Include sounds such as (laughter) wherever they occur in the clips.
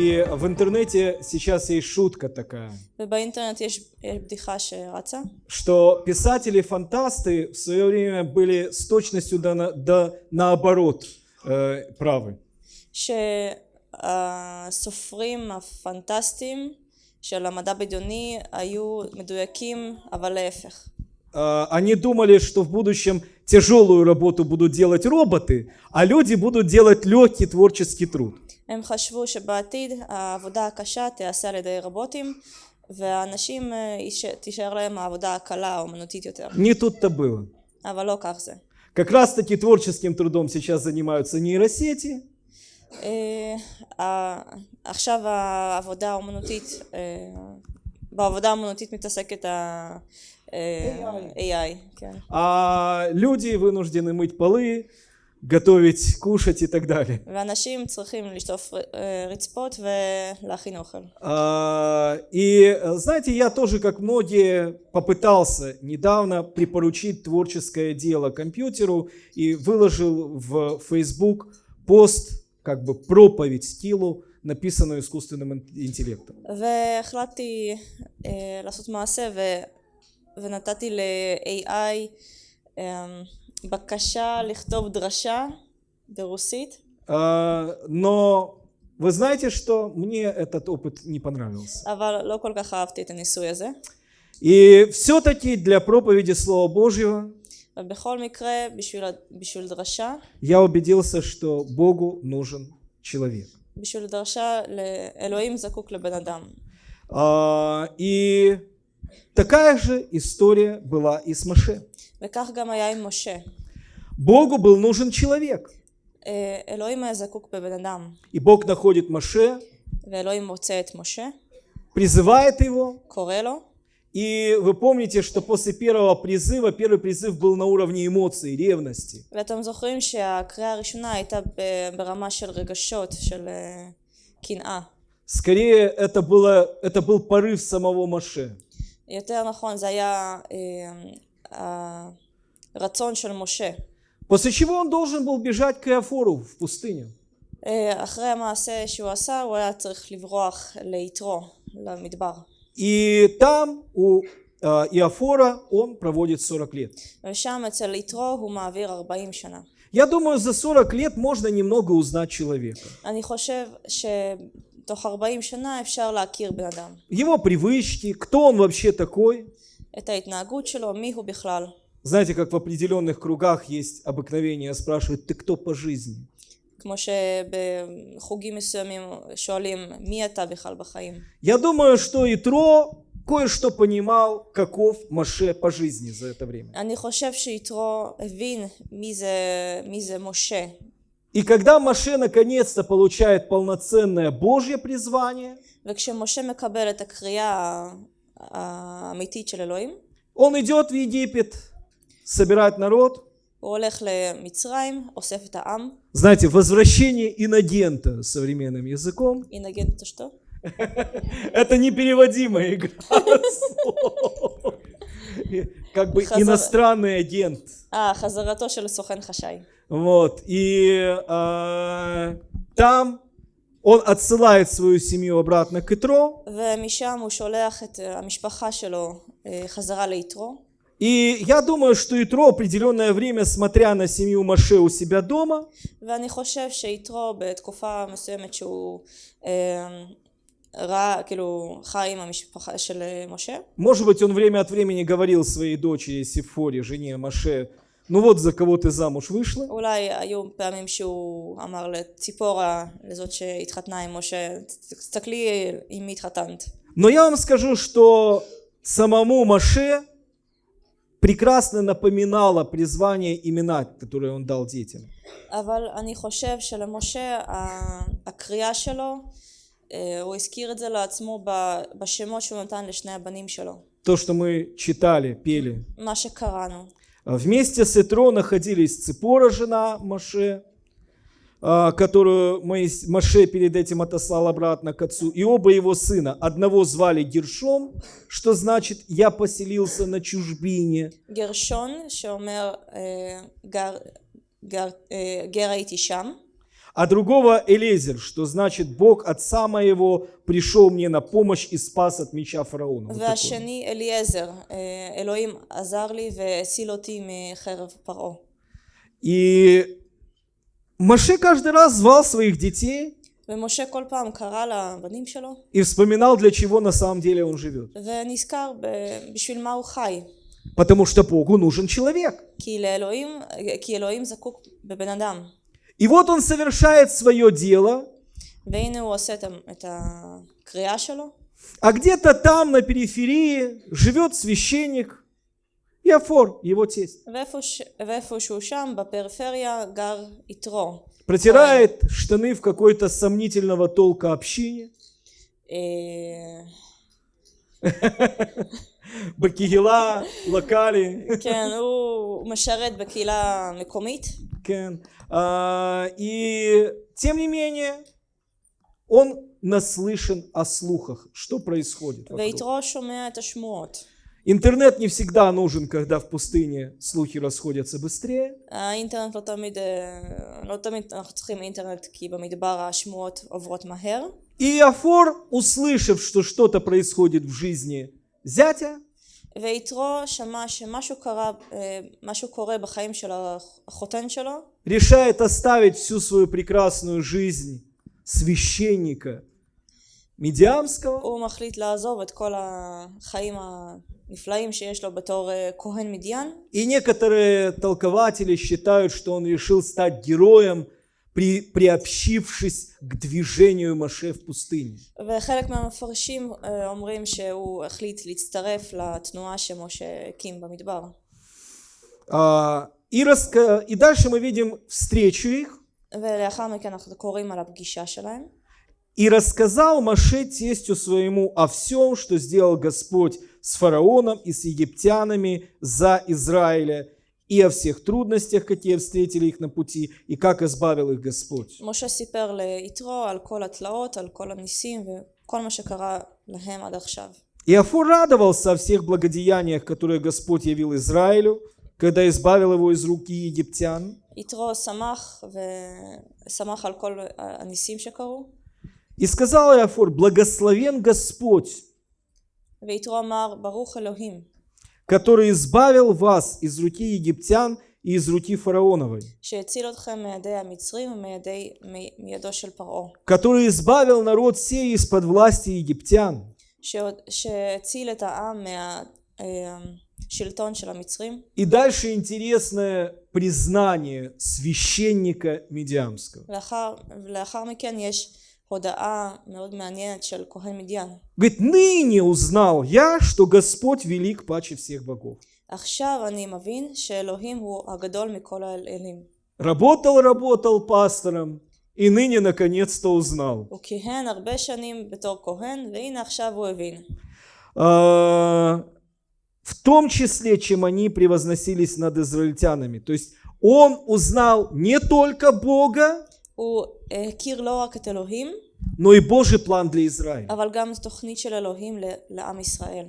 И в интернете сейчас есть шутка такая, ובאינטרנט יש יש בדיחה שרצה, что писатели-фантасты в свое время были с точностью до, на- до наоборот э, правы. שהסופרים הפנטסטיים של המדע בדיוני היו מדויקים, אבל להפך. Э, Они думали, что в будущем тяжелую работу будут делать роботы, а люди будут делать легкий творческий труд. הם חשבו שבעתיד העבודה הקשה תיעשה על ידי רובוטים והאנשים אה, יש- תישאר להם העבודה הקלה האומנותית יותר. Не тут-то было. אבל לא כך זה. Как раз таки творческим трудом сейчас занимаются нейросети, אה, ה- עכשיו העבודה האומנותית, אה, בעבודה האומנותית מתעסקת ה... אה, AI, כן. а люди вынуждены мыть полы, готовить, кушать и так далее. ואנשים צריכים לשטוף אה, רצפות ולהכין אוכל. А, И э, знаете, я тоже, как многие, попытался недавно припоручить творческое дело компьютеру и выложил в Facebook пост, как бы проповедь стилу, написанную искусственным ин- интеллектом. והחלטתי אה, לעשות מעשה ו... ונתתי ל-AI אה, בקשה לכתוב דרשה ברוסית, А, Но вы знаете, что мне этот опыт не понравился. אבל לא כל כך אהבתי את הניסוי הזה. И все-таки для проповеди Слова Божьего ובכל מקרה, בשביל, ה- בשביל דרשה, я убедился, что Богу нужен человек. בשביל דרשה, אלוהים זקוק לבן אדם. А, И такая же история была и с Маше. וכך גם היה עם משה. Богу был нужен человек. אה, אלוהים היה זקוק בבן אדם, И Бог находит Маше, ואלוהים מוצא את משה, призывает его. קורא לו, И вы помните, что после первого призыва, первый призыв был на уровне эмоций, ревности. ואתם זוכרים שהקריאה הראשונה הייתה ב- ברמה של רגשות, של אה, קנאה. Скорее, это, было, это был порыв самого Маше. הרצון של משה. После чего он должен был бежать к Иофору в пустыню. אה, אחרי המעשה שהוא עשה, הוא היה צריך לברוח ליתרו, למדבר. И там у э, Иофора он проводит 40 лет. ושם אצל יתרו הוא מעביר 40 שנה. Я думаю, за 40 лет можно немного узнать человека. אני חושב שתוך 40 שנה אפשר להכיר בן אדם. Его привычки, кто он вообще такой. את ההתנהגות שלו, מי הוא בכלל. Знаете, как в определенных кругах есть обыкновение спрашивать, ты кто по жизни? כמו שבחוגים מסוימים שואלים מי אתה בכלל בחיים. Я думаю, что Итро кое-что понимал, каков Маше по жизни за это время. אני חושב שיתרו הבין מי זה, מי זה משה. И когда Маше наконец-то получает полноценное Божье призвание, וכשמשה מקבל את הקריאה ה- האמיתית של אלוהים, он идет в Египет, собирает народ. Знаете, возвращение иногента современным языком. Инагент это что? Это непереводимая игра. (laughs) Как бы иностранный агент. А, хазарато шель хашай. Вот, и а, там он отсылает свою семью обратно к Итро. И я думаю, что Итро определенное время, смотря на семью Маше у себя дома, может быть, он время от времени говорил своей дочери Сифоре, жене Маше, ну вот за кого ты замуж вышла. Но я вам скажу, что самому Маше прекрасно напоминало призвание имена, которые он дал детям. אבל אני חושב שלמשה ה- הקריאה שלו, אה, הוא הזכיר את זה לעצמו ב- בשמות שהוא נתן לשני הבנים שלו. То, что мы читали, пели. מה שקראנו. А Вместе с Итро находились Ципора, жена Маше, а, которую Моис- Маше перед этим отослал обратно к отцу, и оба его сына. Одного звали Гершом, что значит «я поселился на чужбине», גרשון שאומר אה, גר, גר, אה, גר הייתי שם, а другого Элезер, что значит Бог отца моего пришел мне на помощь и спас от меча фараона. Вот такое. והשני אליעזר, אה, אלוהים עזר לי והציל אותי מחרב פרעה. И Маше каждый раз звал своих детей ומשה כל פעם קרא לבנים שלו, и вспоминал, для чего на самом деле он живет. ונזכר ב- בשביל מה הוא חי. Потому что Богу нужен человек. כי לאלוהים, כי אלוהים זקוק בבן אדם. И вот он совершает свое дело, והנה הוא עושה את ה- את הקריאה שלו, а где-то там на периферии живет священник Иофор, его тесть. ואיפה, ש... ואיפה שהוא שם, בפריפריה, גר יתרו. Протирает штаны в какой-то сомнительного толка общине. אה, Бакигела, локали. כן, (laughs) הוא משרת בקהילה מקומית, Кен. А, И тем не менее, он наслышан о слухах, что происходит. вокруг. ויתרו שומע את השמועות. Интернет не всегда нужен, когда в пустыне слухи расходятся быстрее. האינטרנט לא תמיד, אה, לא תמיד אנחנו צריכים אינטרנט כי במדבר השמועות עוברות מהר. И Иофор, услышав, что что-то происходит в жизни зятя, ויתרו שמע שמשהו קרה, אה, משהו קורה בחיים של החותן שלו, решает оставить всю свою прекрасную жизнь священника Медиамского הוא מחליט לעזוב את כל החיים הנפלאים שיש לו בתור אה, כהן מדיין, И некоторые толкователи считают, что он решил стать героем, при, приобщившись к движению Маше в пустыне. וחלק מהמפרשים אה, אומרים שהוא החליט להצטרף לתנועה שמשה הקים במדבר. А, и, раска- и дальше мы видим встречу их. ולאחר מכן אנחנו קוראים על הפגישה שלהם. И рассказал Маше тестю своему о всем, что сделал Господь с фараоном и с египтянами за Израиля, и о всех трудностях, какие встретили их на пути, и как избавил их Господь. משה סיפר ליתרו על כל התלאות, על כל הניסים וכל מה שקרה להם עד עכשיו. Иофор радовался о всех благодеяниях, которые Господь явил Израилю, когда избавил его из руки египтян. יתרו שמח ושמח על כל הניסים שקרו, И сказал Иофор, благословен Господь, который избавил вас из руки египтян и из руки фараоновой, который избавил народ сей из-под власти египтян, и дальше интересное признание священника Медиамского. לאחר, לאחר מכן יש הודעה מאוד מעניינת של כהן מדיין. Говорит, ныне узнал я, что Господь велик паче всех богов. עכשיו אני מבין שאלוהים הוא הגדול מכל האלים. Работал, работал пастором, и ныне наконец-то узнал. הוא כיהן הרבה שנים בתור כהן, והנה עכשיו הוא הבין. А, В том числе, чем они превозносились над израильтянами. То есть он узнал не только Бога, הוא הכיר לא רק את אלוהים, но и Божий план для Израиля. אבל גם תוכנית של אלוהים ל- לעם ישראל.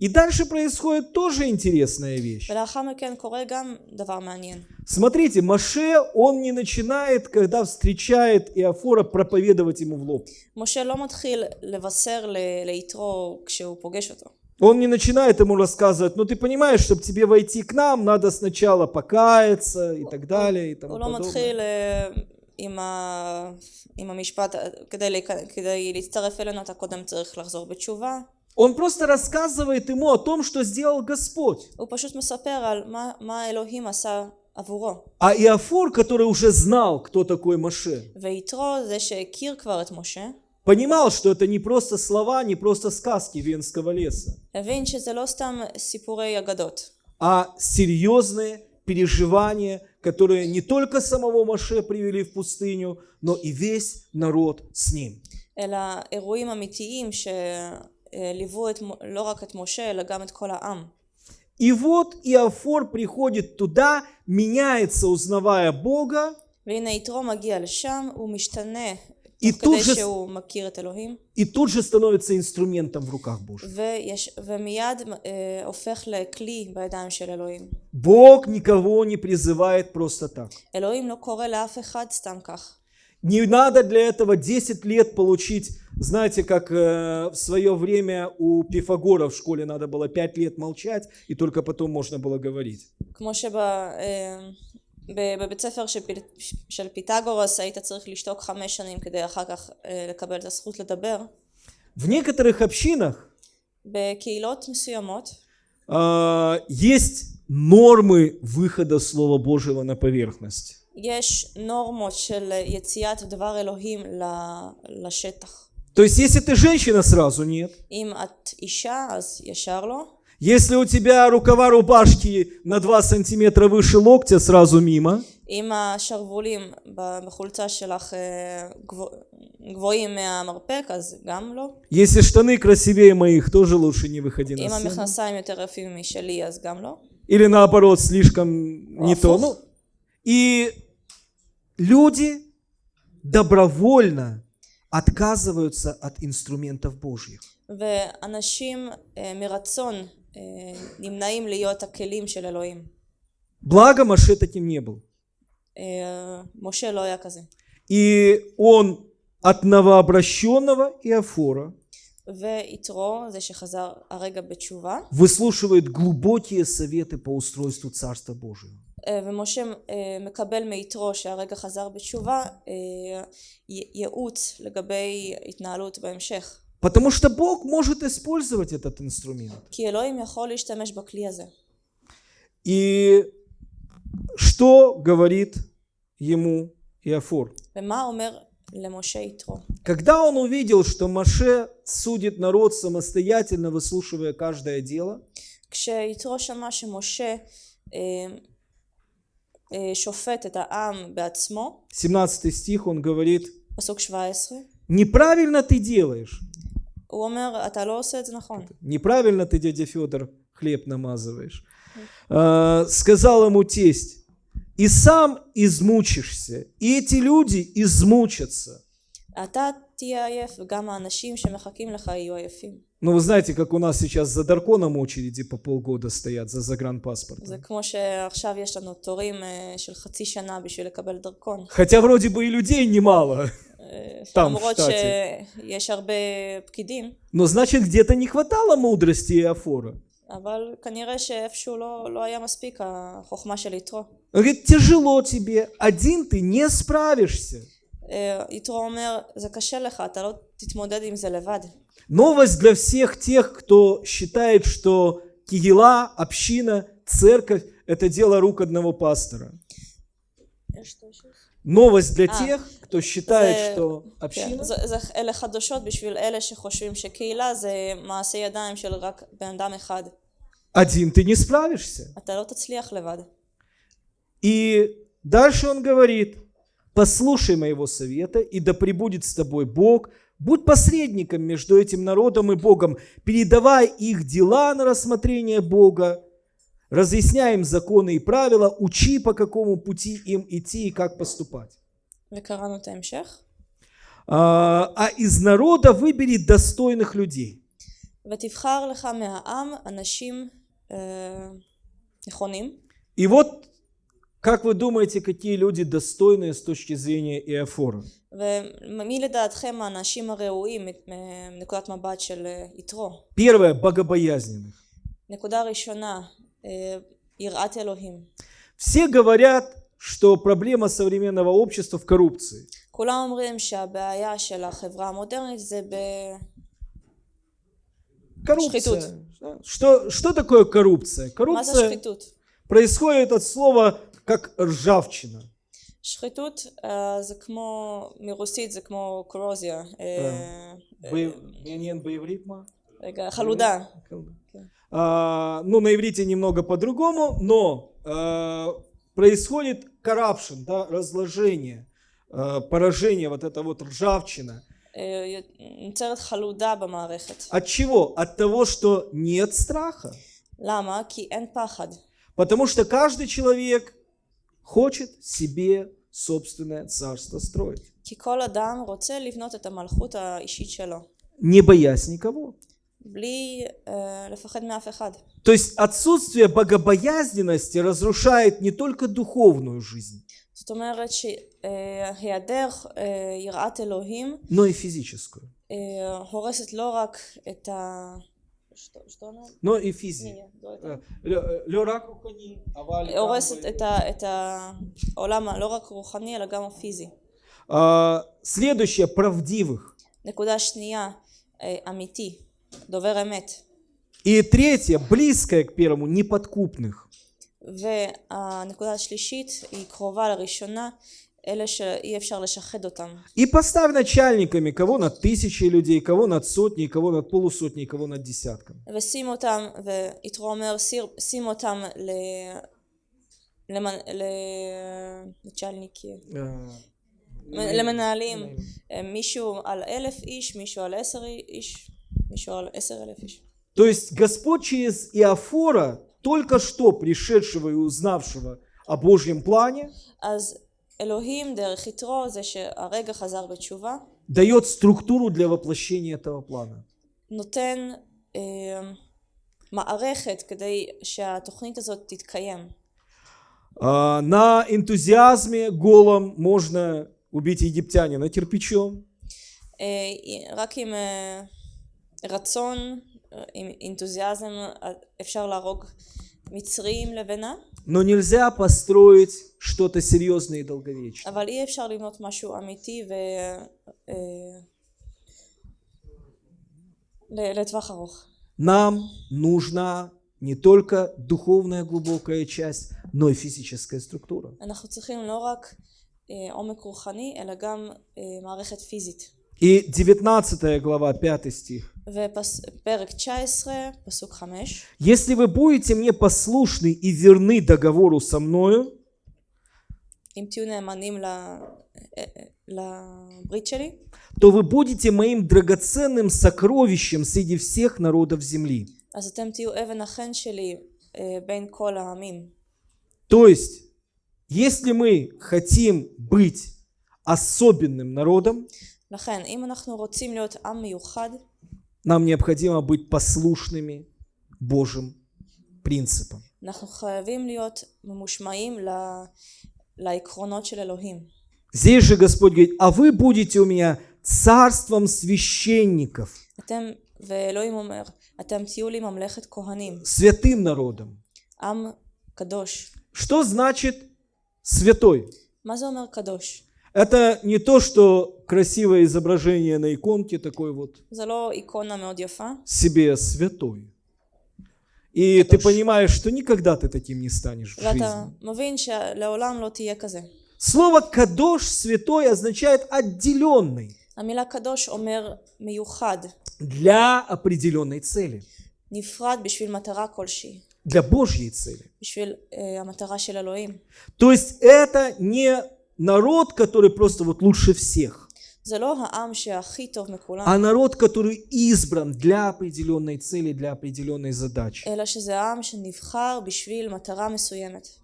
И дальше происходит тоже интересная вещь. ולאחר מכן קורה גם דבר מעניין. Смотрите, Маше, он не начинает, когда встречает Иофора, проповедовать ему в лоб. משה לא מתחיל לבשר ל- ליתרו כשהוא פוגש אותו. Он не начинает ему рассказывать, ну ты понимаешь, чтобы тебе войти к нам, надо сначала покаяться и так далее и тому הוא לא подобное. מתחיל אה, עם, ה... עם המשפט, אה, כדי, להיכ- כדי להצטרף אלינו אתה קודם צריך לחזור בתשובה. Он просто рассказывает ему о том, что сделал Господь. הוא פשוט מספר על מה, מה אלוהים עשה עבורו. А Иофор, который уже знал, кто такой Маше, ויתרו, זה שהכיר כבר את משה, понимал, что это не просто слова, не просто сказки Венского леса, הבין שזה לא סתם סיפורי אגדות, а серьезные переживания, которые не только самого Маше привели в пустыню, но и весь народ с ним. И вот Иофор приходит туда, меняется, узнавая Бога. И тут, же, и тут же становится инструментом в руках Божьих. Бог никого не призывает просто так. Не надо для этого 10 лет получить, знаете, как э, в свое время у Пифагора в школе надо было 5 лет молчать, и только потом можно было говорить. כמו שבבית ספר של, פיל- של פיתגורס היית צריך לשתוק חמש שנים כדי אחר כך אה, לקבל את הזכות לדבר. В некоторых общинах בקהילות מסוימות а, есть нормы выхода Слова Божьего на поверхность. יש נורמות של יציאת דבר אלוהים ל- לשטח. То есть, если ты женщина, сразу нет. אם את אישה אז ישר לא. Если у тебя рукава рубашки на 2 сантиметра выше локтя, сразу мимо. אם השרוולים ב- בחולצה שלך אה, גבוה- גבוהים מהמרפק אז גם לא. Если штаны красивее моих, тоже лучше не выходи на אם сцену. המכנסיים יותר יפים משלי אז גם לא. Или наоборот, слишком не то. Афух. Ну, и люди добровольно отказываются от инструментов Божьих. ואנשים אה, מרצון אה, נמנעים להיות הכלים של אלוהים. Благо Маше таким не был. אה, משה לא היה כזה. И он от новообращенного Иофора ויתרו, זה שחזר הרגע בתשובה, выслушивает глубокие советы по устройству Царства Божьего. אה, ומשה אה, מקבל מיתרו שהרגע חזר בתשובה אה, י- ייעוץ לגבי התנהלות בהמשך. Потому что Бог может использовать этот инструмент. כי אלוהים יכול להשתמש בכלי הזה. И что говорит ему Иофор? ומה אומר למשה יתרו? Когда он увидел, что Маше судит народ самостоятельно, выслушивая каждое дело, כשיתרו שמע שמשה אה, אה, שופט את העם בעצמו, 17 стих, он говорит, פסוק 17, неправильно ты делаешь. הוא אומר אתה לא עושה את זה נכון. Неправильно ты, дядя Федор, хлеб намазываешь. А, сказал ему тесть, и сам измучишься, и эти люди измучатся. אתה תהיה עייף וגם האנשים שמחכים לך יהיו עייפים. Ну, вы знаете, как у нас сейчас за Дарконом очереди по полгода стоят, за загранпаспортом. זה כמו שעכשיו יש לנו תורים אה, של חצי שנה בשביל לקבל דרכון. Хотя вроде бы и людей немало, אה, תם, למרות שטאטי. שיש הרבה פקידים, но значит где-то не хватало мудрости Иофора. אבל כנראה שאיפשהו לא, לא היה מספיק החוכמה של יתרו. Он говорит, тяжело тебе, один ты не справишься. אה, יתרו אומר, זה קשה לך, אתה לא תתמודד עם זה לבד. Новость для всех тех, кто считает, что Кигела, община, церковь – это дело рук одного пастора. Новость для А, тех, кто считает, זה- что כן, община זה, זה, אלה חדשות בשביל אלה שחושבים שקהילה זה מעשה ידיים של רק בן אדם אחד. один ты не справишься. אתה לא תצליח לבד. И дальше он говорит, послушай моего совета, и да пребудет с тобой Бог, будь посредником между этим народом и Богом, передавай их дела на рассмотрение Бога, разъясняй им законы и правила, учи, по какому пути им идти и как поступать. וקראנו את ההמשך. А, а из народа выбери достойных людей. ותבחר לך מהעם אנשים אה, נכונים. И вот, как вы думаете, какие люди достойные с точки зрения Иофора? ומי לדעתכם האנשים הראויים מנקודת מבט של אה, יתרו? Первое, богобоязненных. נקודה ראשונה, אה, יראת אלוהים. Все говорят, что проблема современного общества в коррупции. כולם אומרים שהבעיה של החברה המודרנית זה ב... Коррупция. Шхитут. Что, что такое коррупция? מה זה Коррупция שחיתות? происходит от слова как ржавчина. שחיתות אה, זה כמו, מרוסית זה כמו קורוזיה. אה, Бо- Янен боеврит, ма? רגע, חלודה. а, ну, на иврите немного по-другому, но а, происходит corruption, да, разложение, а, поражение, вот это вот ржавчина. От чего? От того, что нет страха. Потому что каждый человек хочет себе собственное царство строить. Не боясь никого. То есть отсутствие богобоязненности разрушает не только духовную жизнь, но и физическую. Но и физи. Э, э, а, следующее правдивых. דובר אמת. И третье, близкое к первому, неподкупных. והנקודה השלישית היא קרובה לראשונה, אלה שאי אפשר לשחד אותם. И поставь начальниками, кого над тысячей людей, кого над сотней, кого над полусотней, кого над десятком. ושים אותם, ויתרו אומר, "סיר- שים אותם ל... למנ... ל... לצ'לניקי, Э, למנהלים, אה, מישהו על אלף איש, מישהו על עשר איש, מישהו על עשר אלף איש. То есть Господь через Иофора, только что пришедшего и узнавшего о Божьем плане, אז אלוהים דרך יתרו זה שהרגע חזר בתשובה, дает структуру для воплощения этого плана. נותן אה, מערכת כדי שהתוכנית הזאת תתקיים. А, На энтузиазме голом можно убить египтянина кирпичом, אה, רק עם אה, רצון, אה, עם אינתוזיאזם, אה, אפשר להרוג מצרים לבנה, но nельзя построить что-то серьезное и долговечное. אבל אי אפשר לבנות משהו אמיתי ו... אה, ל- לטווח ארוך. Нам нужна не только духовная глубокая часть, но и физическая структура. אנחנו צריכים לא רק אה, עומק רוחני, אלא גם אה, מערכת פיזית. И 19 глава, 5 стих. Если вы будете мне послушны и верны договору со мною, то вы будете моим драгоценным сокровищем среди всех народов земли. То есть, если мы хотим быть особенным народом, לכן, אם אנחנו רוצים להיות עם מיוחד, нам необходимо быть послушными Божьим принципам. אנחנו חייבים להיות ממושמעים ל- לעקרונות של אלוהים. Здесь же Господь говорит, а вы будете у меня царством священников, אתם, ואלוהים אומר, אתם תהיו לי ממלכת כהנים, святым народом. עם קדוש. Что значит святой? מה זה אומר קדוש? Это не то, что красивое изображение на иконке, такой вот. Себе святой. И ты понимаешь, что никогда ты таким не станешь в жизни. Слово «кадош» «святой» означает «отделенный». Для определенной цели. Для Божьей цели. То есть это не народ, который просто вот лучше всех, а народ, который избран для определенной цели, для определенной задачи.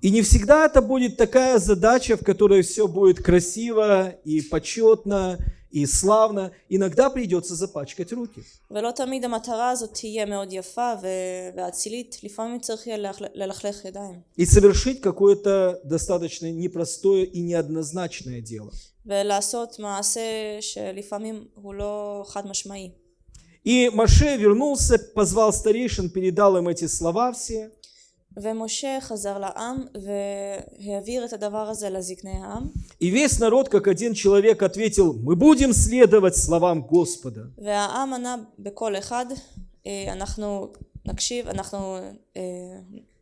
И не всегда это будет такая задача, в которой все будет красиво и почетно, и славно. Иногда придется запачкать руки. ולא תמיד המטרה הזאת תהיה מאוד יפה ו- ואצילית, לפעמים צריך יהיה ללכ- ללכלך ידיים. И совершить какое-то достаточно непростое и неоднозначное дело. ולעשות מעשה שלפעמים הוא לא חד משמעי. И Маше вернулся, позвал старейшин, передал им эти слова все. ומשה חזר לעם והעביר את הדבר הזה לזקני העם, И весь народ, как один человек, ответил, мы будем следовать словам Господа. והעם ענה בקול אחד, "אה, אנחנו נקשיב, אנחנו אה,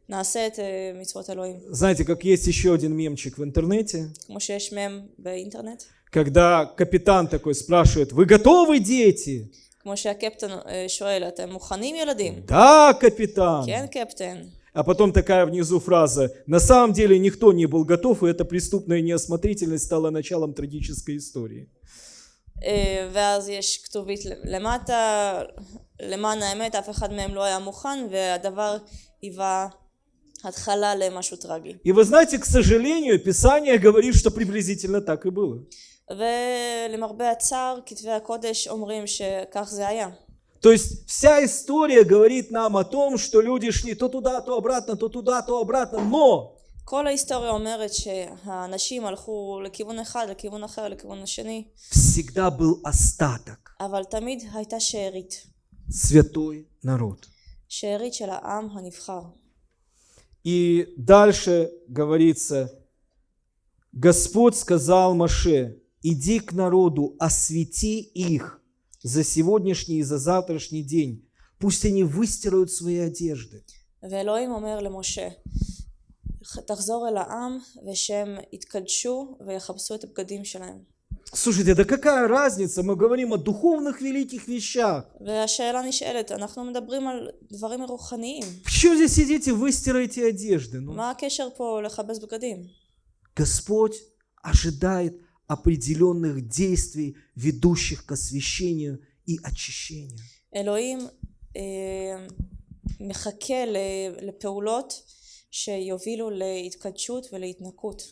נעשה את אה, מצוות אלוהים. Знаете, как есть еще один мемчик в интернете, כמו שיש מם באינטרנט, когда капитан такой спрашивает, вы готовы, дети? כמו שהקפטן אה, שואל, אתם מוכנים ילדים? Да, капитан. כן קפטן. А потом такая внизу фраза, на самом деле никто не был готов, и эта преступная неосмотрительность стала началом трагической истории. אה, ואז יש כתובית למטה, למען האמת אף אחד מהם לא היה מוכן והדבר היווה התחלה למשהו טרגי. И вы знаете, к сожалению, Писание говорит, что приблизительно так и было. ולמרבה הצער כתבי הקודש אומרים שכך זה היה. То есть вся история говорит нам о том, что люди шли то туда, то обратно, то туда, то обратно, но כל ההיסטוריה אומרת שהאנשים הלכו לכיוון אחד, לכיוון אחר, לכיוון השני, всегда был остаток. אבל תמיד הייתה שארית. Святой народ. שארית של העם הנבחר. И дальше говорится, Господь сказал Маше, иди к народу, освети их за сегодняшний и за завтрашний день. Пусть они выстирают свои одежды. ואלוהים אומר למשה, תחזור אל העם ושהם יתקדשו ויכבסו את הבגדים שלהם. Слушайте, да какая разница? Мы говорим о духовных великих вещах. והשאלה נשאלת, אנחנו מדברים על דברים רוחניים. Почему здесь сидите, выстираете одежды? Ну, מה הקשר פה לכבס בגדים? Господь ожидает определенных действий, ведущих к освящению и очищению. אלוהים אה, מחכה ל- לפעולות שיובילו להתקדשות ולהתנקות.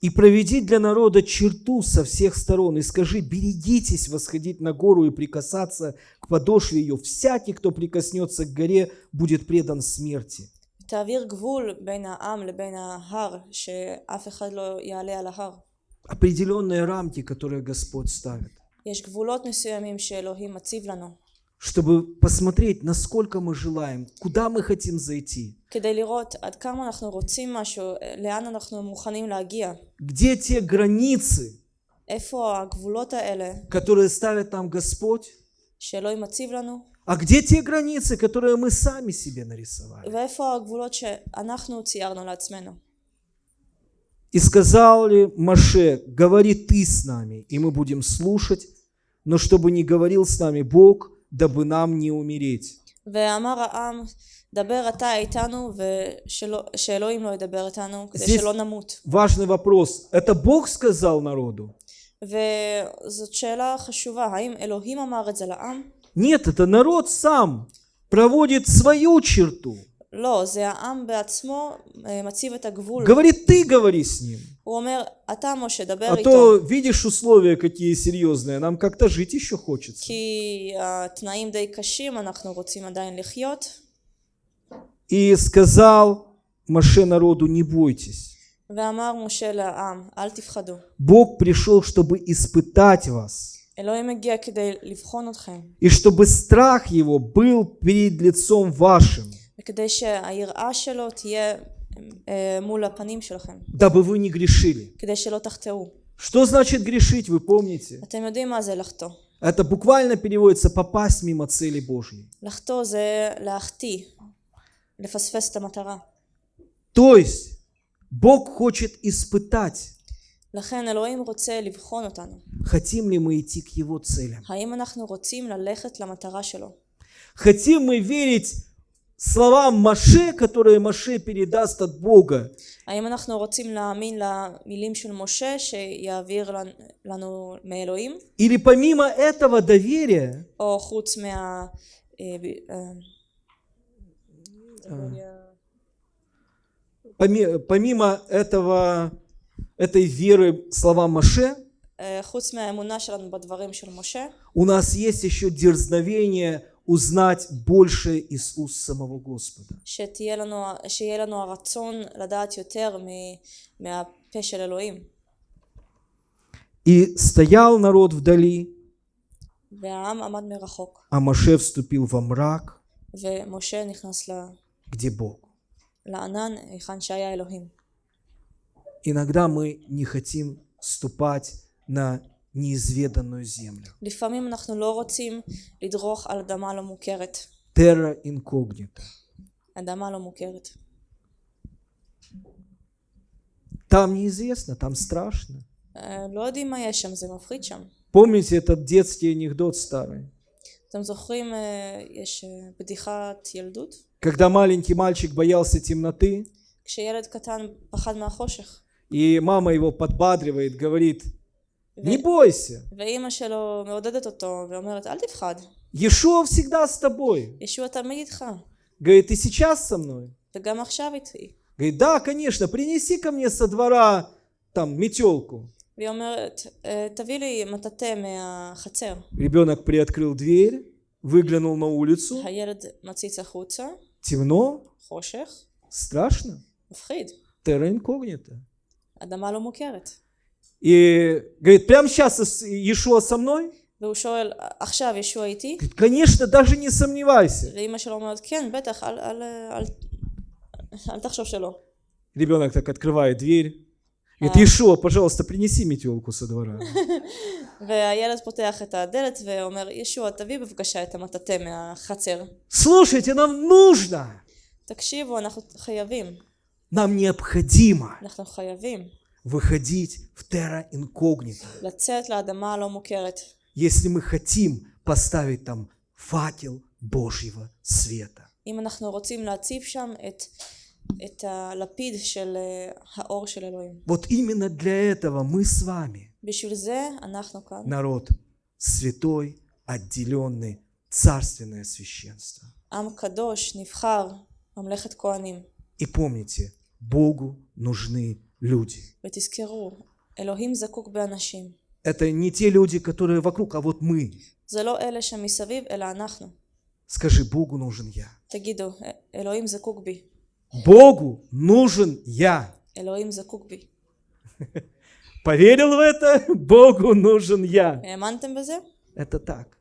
И проведи для народа черту со всех сторон, и скажи, берегитесь восходить на гору и прикасаться к подошве ее. Всякий, кто прикоснется к горе, будет предан смерти. תעביר גבול בין העם לבין ההר, שאף אחד לא יעלה על ההר. Определенные рамки, которые Господь ставит, יש גבולות מסוימים שאלוהים מציב לנו, чтобы посмотреть, насколько мы желаем, куда мы хотим зайти, כדי לראות עד כמה אנחנו רוצים משהו, לאן אנחנו מוכנים להגיע, где те границы, איפה הגבולות האלה которые ставит нам Господь, שאלוהים מציב לנו, а где те границы, которые мы сами себе нарисовали. ואיפה הגבולות שאנחנו ציירנו לעצמנו. И сказал ли Маше, говори ты с нами, и мы будем слушать, но чтобы не говорил с нами Бог, дабы нам не умереть. ואמר העם, דבר אתה איתנו ושאלוהים לא ידבר איתנו כדי здесь- שלא נמות. Важный вопрос. Это Бог сказал народу? וזאת שאלה חשובה, האם אלוהים אמר את זה לעם? Нет, это народ сам проводит свою черту. Говорит, ты говори с ним. А то видишь условия какие серьезные, нам как-то жить еще хочется. И сказал Маше народу, не бойтесь. Бог пришел, чтобы испытать вас. И чтобы страх его был перед лицом вашим. Дабы вы не грешили. Что значит грешить, вы помните? Это буквально переводится «попасть мимо цели Божьей». То есть, Бог хочет испытать לכן אלוהים רוצה לבחון אותנו. хотим ли мы идти к Его целям. האם אנחנו רוצים ללכת למטרה שלו? Хотим мы верить словам Маше, которые Маше передаст от Бога, האם אנחנו רוצים להאמין למילים של משה שיעביר לנו- לנו מאלוהים? или помимо этого доверия או חוץ מה... אה, ב- אה, поми- помимо этого, этой веры слова Моше. у нас есть еще дерзновение узнать больше Иисус самого Господа. И стоял народ вдали, а Моше вступил во мрак, где Бог Иногда мы не хотим ступать на неизведанную землю. לפעמים אנחנו לא רוצים לדרוך על אדמה לא מוכרת. Terra incognita. אדמה לא מוכרת. Там неизвестно, там страшно. אה, לא יודעים מה יש שם, זה מפחיד שם. Помните этот детский анекдот старый? אתם זוכרים, אה, יש אה, בדיחת ילדות? Когда маленький мальчик боялся темноты, כשילד קטן פחד מהחושך, и мама его подбадривает, говорит, не бойся, ואימא שלו מעודדת אותו ואומרת אל תפחד, Иешуа всегда с тобой. ישוע תמיד איתך, Говорит, ты сейчас со мной? וגם עכשיו איתי. Говорит, да, конечно, принеси ко мне со двора там метелку. והיא אומרת, "אה, תביא לי מטאטא מהחצר. Ребенок приоткрыл дверь, выглянул на улицу, הילד מציץ החוצה, темно, חושך, Страшно? מפחיד. Терра инкогнита. אדמה לא מוכרת. И говорит, прямо сейчас Иешуа со мной? והוא שואל, עכשיו ישוע איתי? Говорит, конечно, даже не сомневайся. ואימא שלו אומרת, כן, בטח, אל, אל, אל, אל תחשוב שלא. Ребенок так открывает дверь. Говорит, Иешуа, пожалуйста, принеси метелку со двора. והילד פותח את הדלת ואומר, ישוע, תביא בבקשה את המטאטא מהחצר. Слушайте, нам нужно, תקשיבו, אנחנו חייבים, нам необходимо אנחנו חייבים выходить в терра инкогнито, לצאת לאדמה הלא מוכרת. если мы хотим поставить там факел Божьего света. אם אנחנו רוצים להציב שם את, את הלפיד של אה, האור של אלוהים. Вот именно для этого мы с вами, בשביל זה אנחנו כאן. народ святой, отделенный, царственное священство. עם קדוש, נבחר, ממלכת כהנים. И помните, Богу нужны люди. Это не те люди, которые вокруг, а вот мы. Скажи, Богу нужен я. Богу нужен я. (laughs) Поверил в это? (laughs) Богу нужен я. Это так.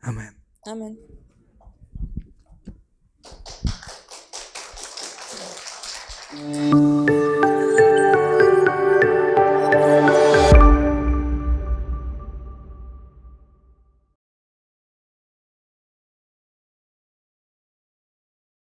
Аминь. Música